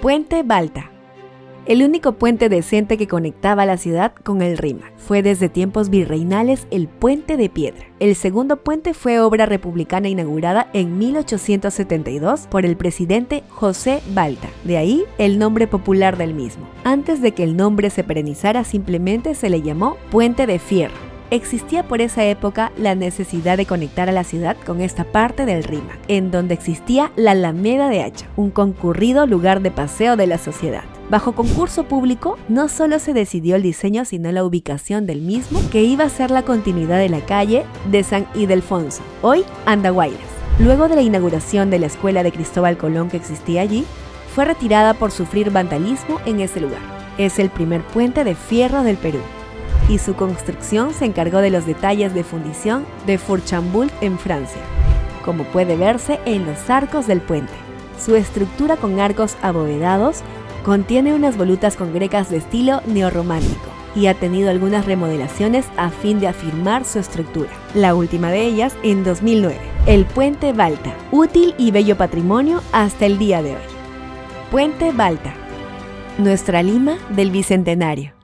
Puente Balta. El único puente decente que conectaba la ciudad con el Rímac fue desde tiempos virreinales el Puente de Piedra. El segundo puente fue obra republicana inaugurada en 1872 por el presidente José Balta, de ahí el nombre popular del mismo. Antes de que el nombre se perenizara simplemente se le llamó Puente de Fierro existía por esa época la necesidad de conectar a la ciudad con esta parte del Rímac, en donde existía la Alameda de Hacha, un concurrido lugar de paseo de la sociedad. Bajo concurso público, no solo se decidió el diseño, sino la ubicación del mismo, que iba a ser la continuidad de la calle de San Ildefonso, hoy Andahuaylas. Luego de la inauguración de la escuela de Cristóbal Colón que existía allí, fue retirada por sufrir vandalismo en ese lugar. Es el primer puente de fierro del Perú y su construcción se encargó de los detalles de fundición de Fourchambult en Francia, como puede verse en los arcos del puente. Su estructura con arcos abovedados contiene unas volutas con grecas de estilo neorromántico y ha tenido algunas remodelaciones a fin de afirmar su estructura. La última de ellas en 2009, el Puente Balta, útil y bello patrimonio hasta el día de hoy. Puente Balta, nuestra Lima del Bicentenario.